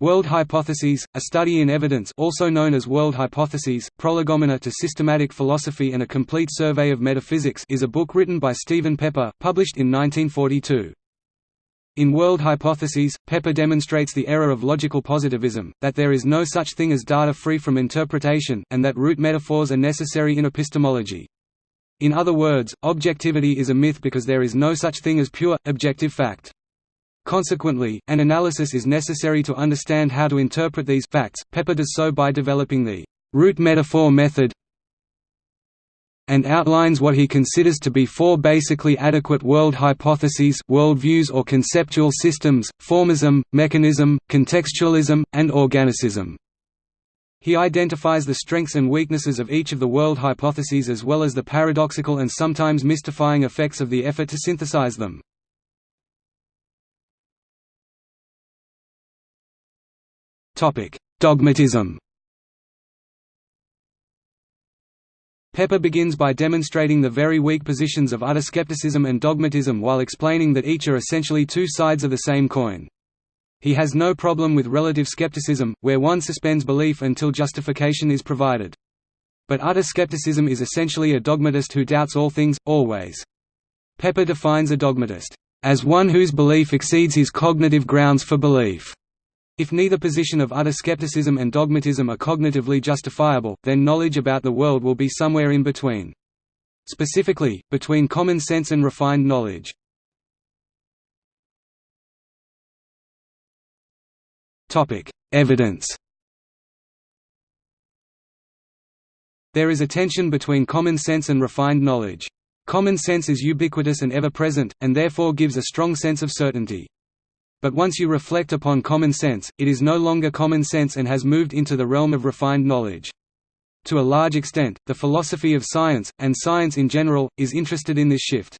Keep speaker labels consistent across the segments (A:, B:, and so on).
A: World hypotheses, a study in evidence also known as World Hypotheses, Prolegomena to Systematic Philosophy and a Complete Survey of Metaphysics is a book written by Stephen Pepper, published in 1942. In World Hypotheses, Pepper demonstrates the error of logical positivism, that there is no such thing as data free from interpretation, and that root metaphors are necessary in epistemology. In other words, objectivity is a myth because there is no such thing as pure, objective fact. Consequently, an analysis is necessary to understand how to interpret these facts. Pepper does so by developing the root metaphor method and outlines what he considers to be four basically adequate world hypotheses worldviews or conceptual systems, formism, mechanism, contextualism, and organicism. He identifies the strengths and weaknesses of each of the world hypotheses as well as the paradoxical and sometimes mystifying effects of the effort to synthesize them. Dogmatism Pepper begins by demonstrating the very weak positions of utter skepticism and dogmatism while explaining that each are essentially two sides of the same coin. He has no problem with relative skepticism, where one suspends belief until justification is provided. But utter skepticism is essentially a dogmatist who doubts all things, always. Pepper defines a dogmatist, "...as one whose belief exceeds his cognitive grounds for belief." If neither position of utter skepticism and dogmatism are cognitively justifiable, then knowledge about the world will be somewhere in between. Specifically, between common sense and refined knowledge. Evidence There is a tension between common sense and refined knowledge. Common sense is ubiquitous and ever-present, and therefore gives a strong sense of certainty. But once you reflect upon common sense, it is no longer common sense and has moved into the realm of refined knowledge. To a large extent, the philosophy of science, and science in general, is interested in this shift.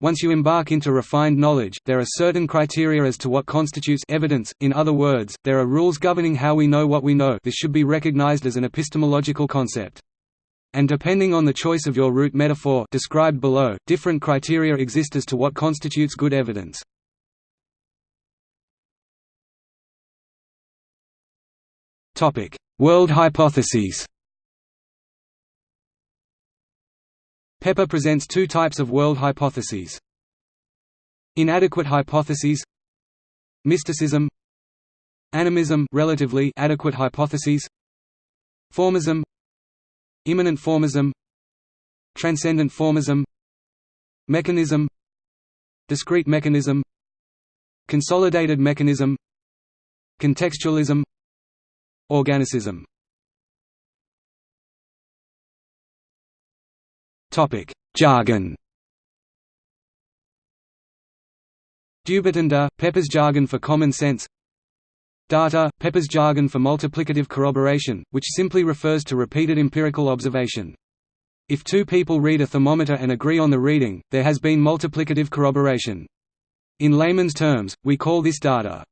A: Once you embark into refined knowledge, there are certain criteria as to what constitutes evidence, in other words, there are rules governing how we know what we know this should be recognized as an epistemological concept. And depending on the choice of your root metaphor described below, different criteria exist as to what constitutes good evidence. World hypotheses. Pepper presents two types of world hypotheses. Inadequate hypotheses. Mysticism. Animism relatively adequate hypotheses. Formism. Immanent formism. Transcendent formism. Mechanism. Discrete mechanism. Consolidated mechanism. Contextualism Organicism Topic: Jargon. Dubitanda, Pepper's jargon for common sense. Data, Pepper's jargon for multiplicative corroboration, which simply refers to repeated empirical observation. If two people read a thermometer and agree on the reading, there has been multiplicative corroboration. In layman's terms, we call this data.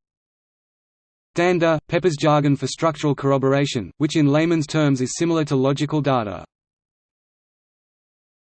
A: DANDA, Pepper's jargon for structural corroboration, which in layman's terms is similar to logical data.